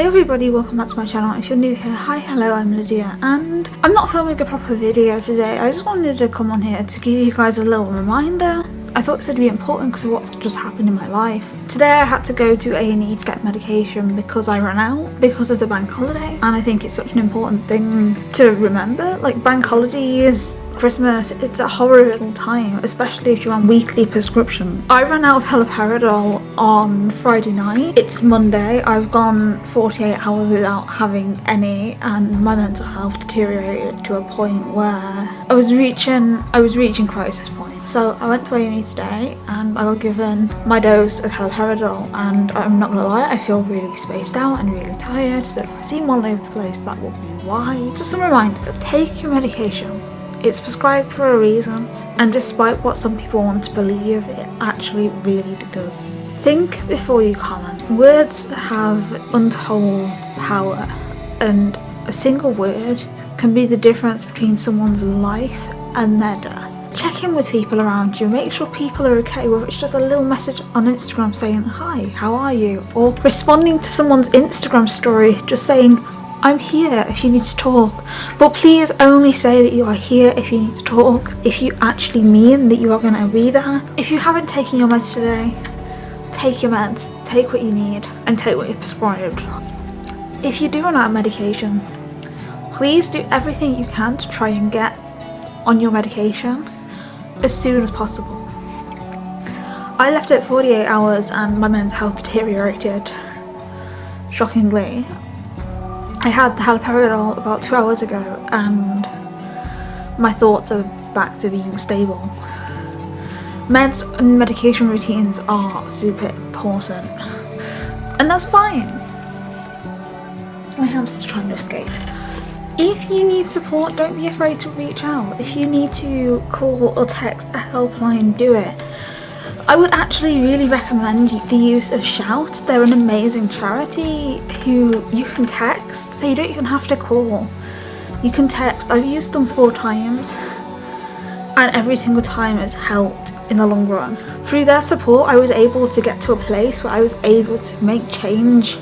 Hey everybody, welcome back to my channel. If you're new here, hi, hello, I'm Lydia and I'm not filming a proper video today. I just wanted to come on here to give you guys a little reminder. I thought this would be important because of what's just happened in my life. Today I had to go to A&E to get medication because I ran out because of the bank holiday and I think it's such an important thing to remember. Like bank holidays Christmas, it's a horrible time, especially if you're on weekly prescription. I ran out of haloperidol on Friday night. It's Monday. I've gone 48 hours without having any and my mental health deteriorated to a point where I was reaching I was reaching crisis point. So I went to A&E today and I got given my dose of haloperidol and I'm not gonna lie, I feel really spaced out and really tired. So if I seem all over the place, that will be why. Just a reminder, take your medication it's prescribed for a reason, and despite what some people want to believe, it actually really does. Think before you comment. Words have untold power, and a single word can be the difference between someone's life and their death. Check in with people around you, make sure people are okay, whether it's just a little message on Instagram saying, Hi, how are you? Or responding to someone's Instagram story just saying, I'm here if you need to talk, but please only say that you are here if you need to talk, if you actually mean that you are going to be there. If you haven't taken your meds today, take your meds, take what you need, and take what you're prescribed. If you do run out of medication, please do everything you can to try and get on your medication as soon as possible. I left it 48 hours and my mental health deteriorated shockingly I had the haloperidol about two hours ago and my thoughts are back to being stable. Meds and medication routines are super important and that's fine. My hamster's trying to escape. If you need support, don't be afraid to reach out. If you need to call or text a helpline, do it. I would actually really recommend the use of Shout. They're an amazing charity who you can text, so you don't even have to call. You can text. I've used them four times and every single time has helped in the long run. Through their support I was able to get to a place where I was able to make change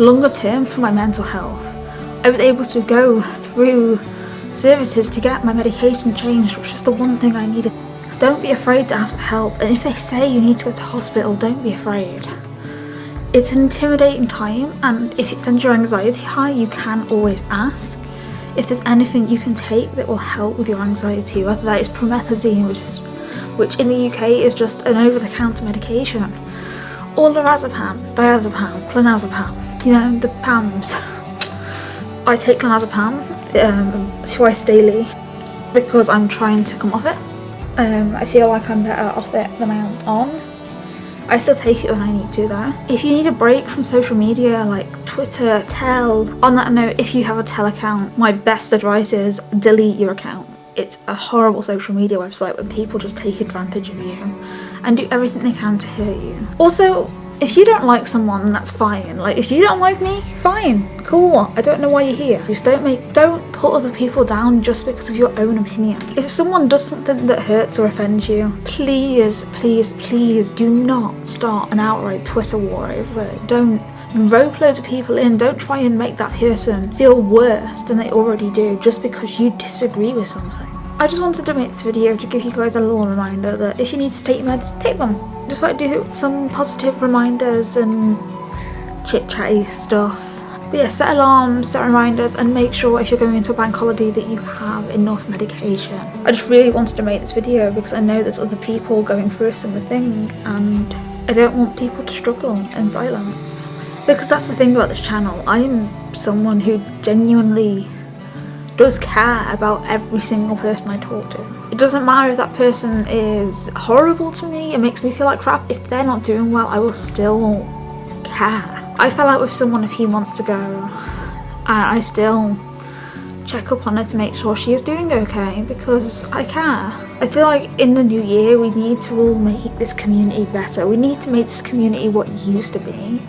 longer term for my mental health. I was able to go through services to get my medication changed which is the one thing I needed don't be afraid to ask for help and if they say you need to go to hospital, don't be afraid. It's an intimidating time and if it sends your anxiety high, you can always ask if there's anything you can take that will help with your anxiety, whether that is promethazine, which, is, which in the UK is just an over-the-counter medication, or lorazepam, diazepam, clonazepam, you know, the PAMs. I take clonazepam um, twice daily because I'm trying to come off it um, I feel like I'm better off it than I am on. I still take it when I need to though. If you need a break from social media like Twitter, Tell, on that note, if you have a Tell account, my best advice is delete your account. It's a horrible social media website where people just take advantage of you and do everything they can to hurt you. Also, if you don't like someone, that's fine. Like, if you don't like me, fine, cool. I don't know why you're here. Just don't make, don't put other people down just because of your own opinion. If someone does something that hurts or offends you, please, please, please do not start an outright Twitter war over it. Don't rope loads of people in. Don't try and make that person feel worse than they already do just because you disagree with something. I just wanted to make this video to give you guys a little reminder that if you need to take meds, take them. Just want to do some positive reminders and chit chatty stuff. But yeah, set alarms, set reminders and make sure if you're going into a bank holiday that you have enough medication. I just really wanted to make this video because I know there's other people going through a similar thing and I don't want people to struggle in silence. Because that's the thing about this channel, I'm someone who genuinely does care about every single person I talk to. It doesn't matter if that person is horrible to me, it makes me feel like crap. If they're not doing well, I will still care. I fell out with someone a few months ago and I still check up on her to make sure she is doing okay because I care. I feel like in the new year we need to all make this community better. We need to make this community what it used to be.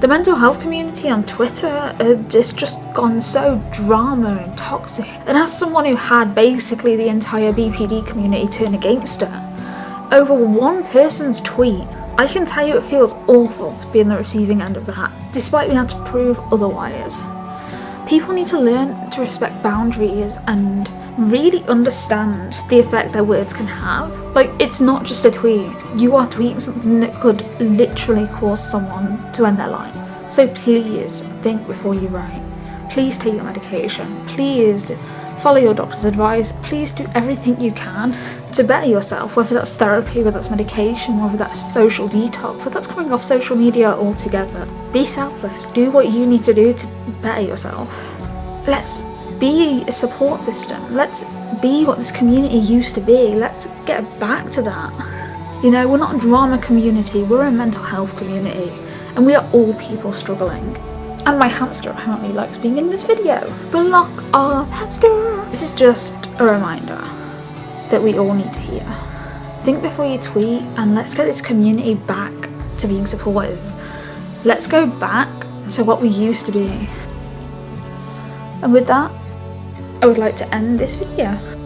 The mental health community on Twitter has just gone so drama and toxic. And as someone who had basically the entire BPD community turn against her, over one person's tweet I can tell you it feels awful to be in the receiving end of that, despite being able to prove otherwise. People need to learn to respect boundaries and really understand the effect their words can have. Like, it's not just a tweet. You are tweeting something that could literally cause someone to end their life. So please think before you write. Please take your medication. Please follow your doctor's advice. Please do everything you can to better yourself, whether that's therapy, whether that's medication, whether that's social detox, or that's coming off social media altogether. Be selfless. Do what you need to do to better yourself. Let's be a support system. Let's be what this community used to be. Let's get back to that. You know, we're not a drama community, we're a mental health community, and we are all people struggling. And my hamster apparently likes being in this video. Block off hamster! This is just a reminder that we all need to hear. Think before you tweet and let's get this community back to being supportive. Let's go back to what we used to be. And with that, I would like to end this video.